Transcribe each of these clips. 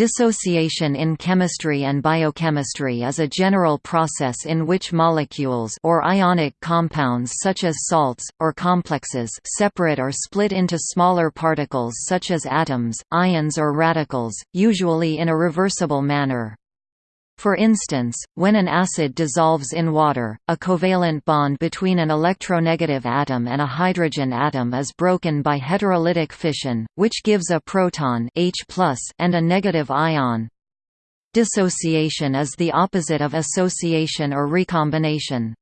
Dissociation in chemistry and biochemistry is a general process in which molecules or ionic compounds such as salts, or complexes separate or split into smaller particles such as atoms, ions or radicals, usually in a reversible manner. For instance, when an acid dissolves in water, a covalent bond between an electronegative atom and a hydrogen atom is broken by heterolytic fission, which gives a proton H and a negative ion. Dissociation is the opposite of association or recombination.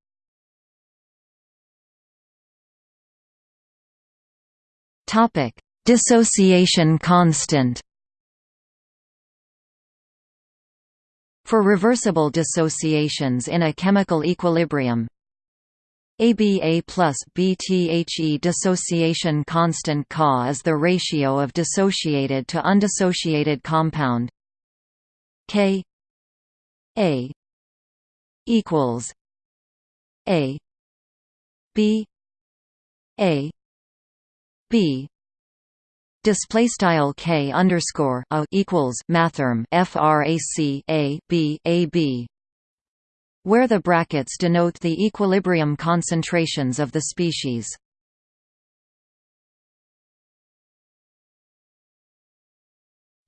Dissociation constant For reversible dissociations in a chemical equilibrium. ABA plus BTHE dissociation constant Ca is the ratio of dissociated to undissociated compound. K A equals A B A B display style k underscore a equals mathrm frac a b a b where the brackets denote the equilibrium concentrations of the species.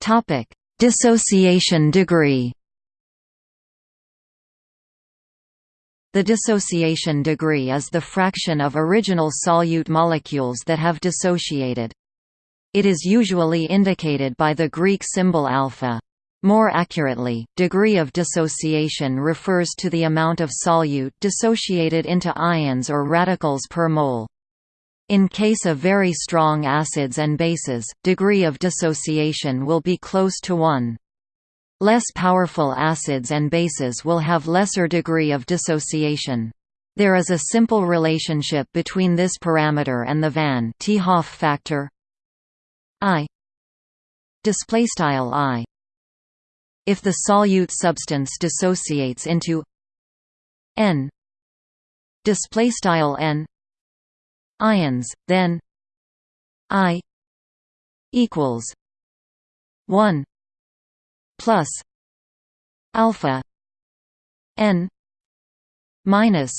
Topic: Dissociation degree. The dissociation degree is the fraction of original solute molecules that have dissociated. It is usually indicated by the Greek symbol alpha. More accurately, degree of dissociation refers to the amount of solute dissociated into ions or radicals per mole. In case of very strong acids and bases, degree of dissociation will be close to 1. Less powerful acids and bases will have lesser degree of dissociation. There is a simple relationship between this parameter and the Van 't Hoff factor I. Display style I. If the solute substance dissociates into N. Display style N. Ions then I equals 1 plus alpha N minus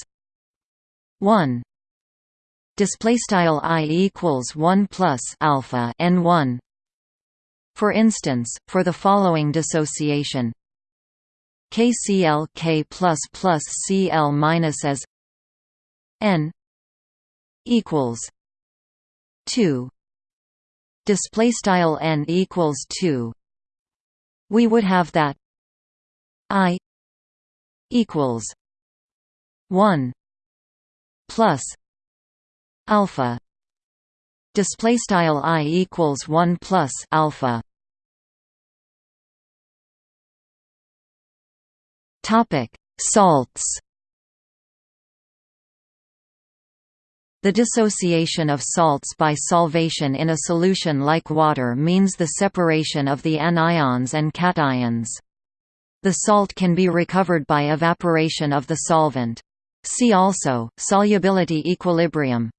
1 display style i equals 1 plus alpha n 1 for instance for the following dissociation. KCl K plus plus Cl minus as n equals 2 display style n equals 2 we would have that i equals 1 plus alpha display style i equals 1 plus alpha topic salts The dissociation of salts by solvation in a solution like water means the separation of the anions and cations. The salt can be recovered by evaporation of the solvent. See also, solubility equilibrium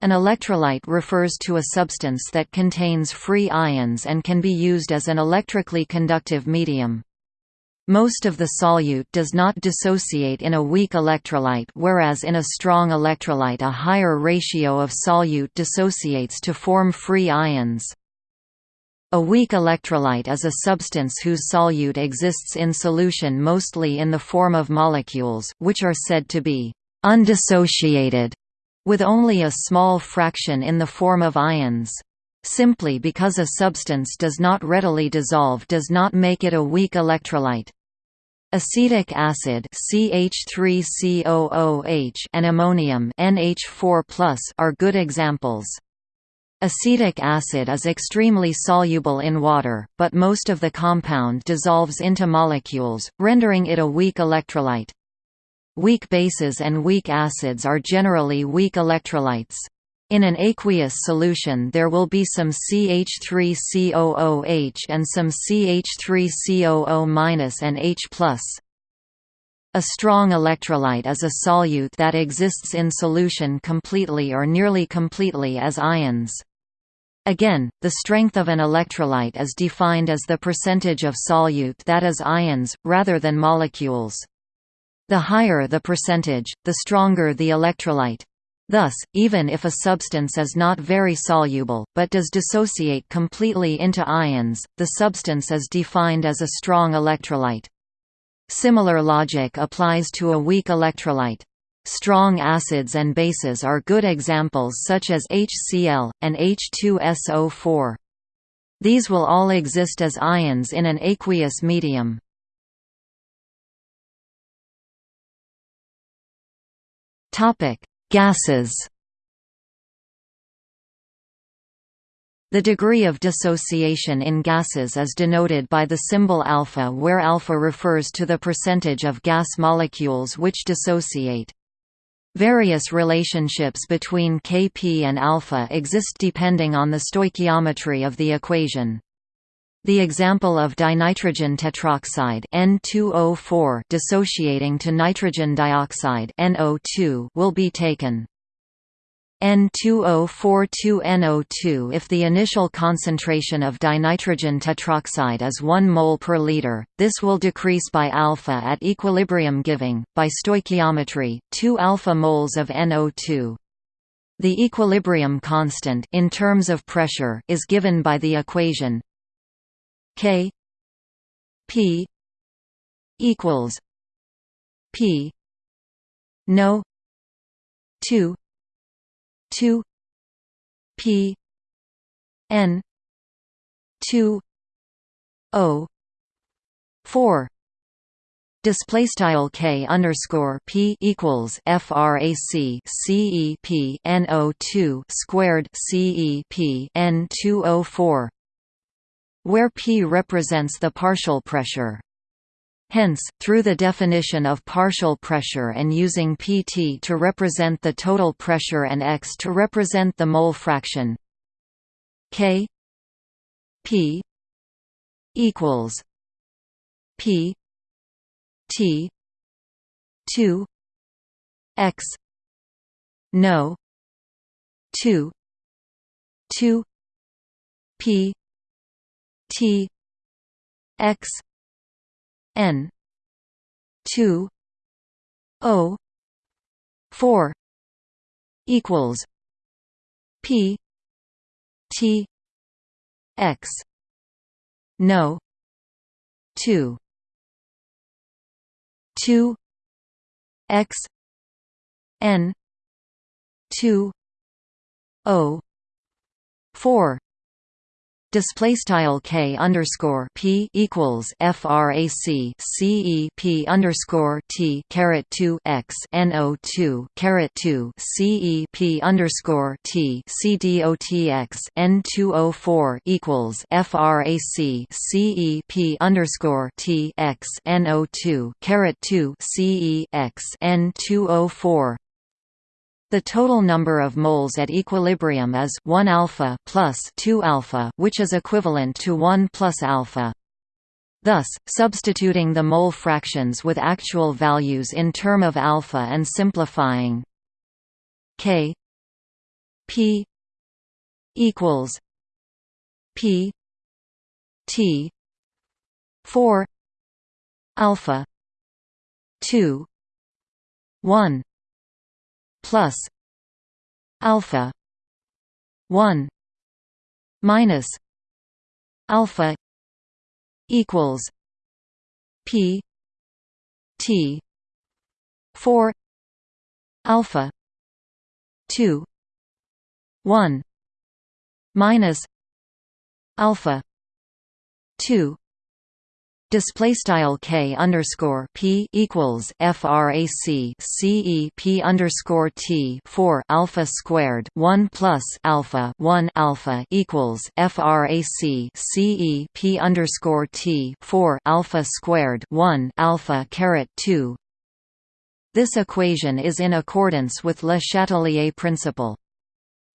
an electrolyte refers to a substance that contains free ions and can be used as an electrically conductive medium. Most of the solute does not dissociate in a weak electrolyte whereas in a strong electrolyte a higher ratio of solute dissociates to form free ions. A weak electrolyte is a substance whose solute exists in solution mostly in the form of molecules, which are said to be undissociated with only a small fraction in the form of ions. Simply because a substance does not readily dissolve does not make it a weak electrolyte. Acetic acid CH3COOH and ammonium NH4+ are good examples. Acetic acid is extremely soluble in water, but most of the compound dissolves into molecules, rendering it a weak electrolyte. Weak bases and weak acids are generally weak electrolytes. In an aqueous solution there will be some CH3COOH and some CH3COO- and H+. A strong electrolyte is a solute that exists in solution completely or nearly completely as ions. Again, the strength of an electrolyte is defined as the percentage of solute that is ions, rather than molecules. The higher the percentage, the stronger the electrolyte. Thus, even if a substance is not very soluble, but does dissociate completely into ions, the substance is defined as a strong electrolyte. Similar logic applies to a weak electrolyte. Strong acids and bases are good examples such as HCl, and H2SO4. These will all exist as ions in an aqueous medium. Topic: Gases. The degree of dissociation in gases is denoted by the symbol alpha where alpha refers to the percentage of gas molecules which dissociate. Various relationships between Kp and alpha exist depending on the stoichiometry of the equation. The example of dinitrogen tetroxide N2O4 dissociating to nitrogen dioxide NO2 will be taken. N2O4-2NO2 If the initial concentration of dinitrogen tetroxide is 1 mol per liter, this will decrease by alpha at equilibrium giving, by stoichiometry, 2 alpha moles of NO2. The equilibrium constant in terms of pressure is given by the equation K P equals P no two two P N two O four Display style k underscore p equals frac c e p n o two squared c e p n two o four where P represents the partial pressure. Hence, through the definition of partial pressure and using Pt to represent the total pressure and x to represent the mole fraction K P equals P T 2 x no 2 2 P T X N two O four equals P T X no two two X N two O four Display style k underscore p equals frac c e p underscore t caret two x n o two caret two c e p underscore t c d o t x n two o four equals frac c e p underscore t x n o two caret two c e x n two o four the total number of moles at equilibrium is 1 alpha plus 2 alpha, which is equivalent to 1 plus alpha. Thus, substituting the mole fractions with actual values in term of alpha and simplifying k p equals p t 4 alpha 2 1 plus alpha 1 minus alpha equals p t 4 alpha 2 1 minus alpha 2 Display style k underscore p equals frac c e p underscore t four alpha squared one plus alpha one alpha equals frac c e p underscore t four alpha squared one alpha caret two. This equation is in accordance with Le Chatelier principle.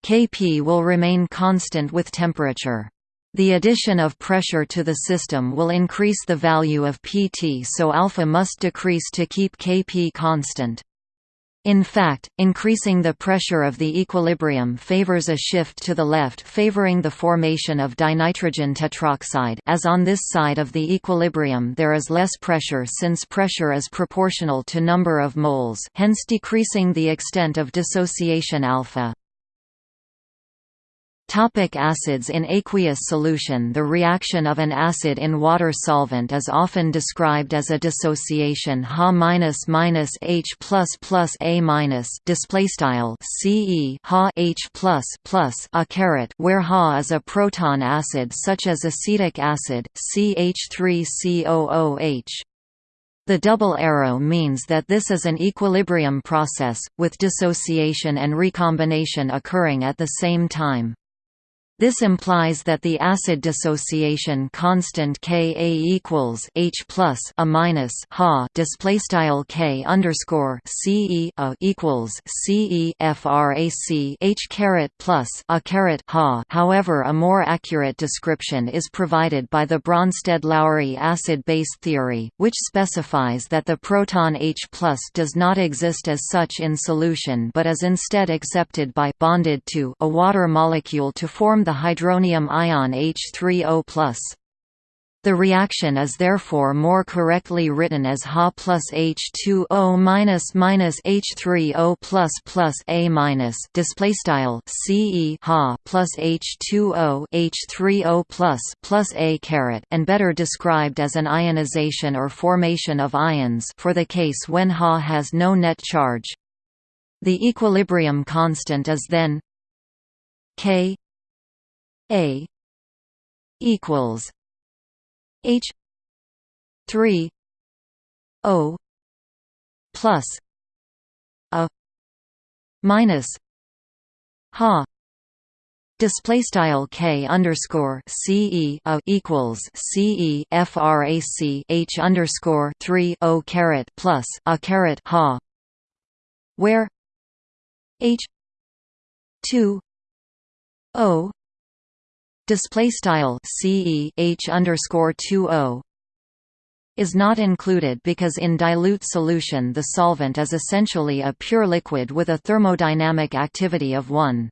Kp will remain constant with temperature. The addition of pressure to the system will increase the value of Pt so alpha must decrease to keep Kp constant. In fact, increasing the pressure of the equilibrium favors a shift to the left favoring the formation of dinitrogen tetroxide as on this side of the equilibrium there is less pressure since pressure is proportional to number of moles hence decreasing the extent of dissociation alpha. Topic acids In aqueous solution. The reaction of an acid in water solvent is often described as a dissociation. Ha minus minus H plus plus A minus CE Ha H plus plus a where Ha is a proton acid such as acetic acid CH3COOH the double arrow means that this is an equilibrium process, with dissociation and recombination occurring at the same time. This implies that the acid dissociation constant Ka equals H plus a minus Ha display style K underscore Ce a equals Ce frac H caret plus a caret Ha. However, a more accurate description is provided by the Bronsted-Lowry acid-base theory, which specifies that the proton H plus does not exist as such in solution but is instead accepted by bonded to a water molecule to form the hydronium ion H3O+. The reaction is therefore more correctly written as Ha plus H2O minus minus H3O plus plus A minus display style CE Ha plus H2O H3O plus plus A caret and better described as an ionization or formation of ions for the case when Ha has no net charge. The equilibrium constant is then K a equals H three O plus a minus Ha Display style k underscore ce a equals ce frac h underscore three o caret plus a caret ha, where h two o display style ce h underscore 20 is not included because in dilute solution the solvent is essentially a pure liquid with a thermodynamic activity of 1.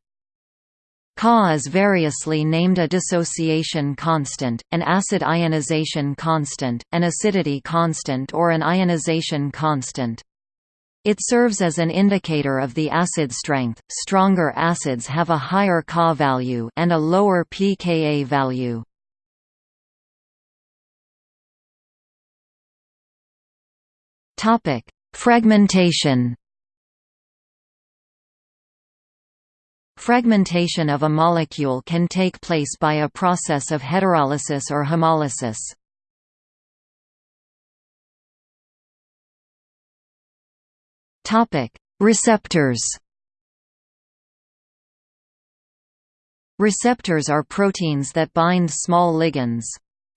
Ka is variously named a dissociation constant, an acid ionization constant, an acidity constant or an ionization constant. It serves as an indicator of the acid strength. Stronger acids have a higher Ka value and a lower pKa value. Topic: Fragmentation. Fragmentation of a molecule can take place by a process of heterolysis or homolysis. Topic: Receptors. Receptors are proteins that bind small ligands.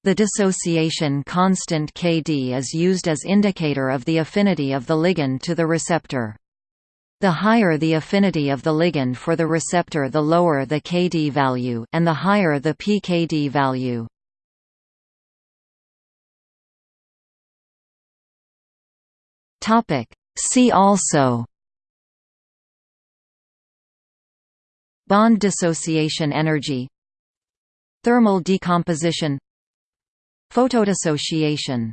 The dissociation constant Kd is used as indicator of the affinity of the ligand to the receptor. The higher the affinity of the ligand for the receptor the lower the Kd value and the higher the pKd value. Topic: See also. Bond dissociation energy. Thermal decomposition. Photodissociation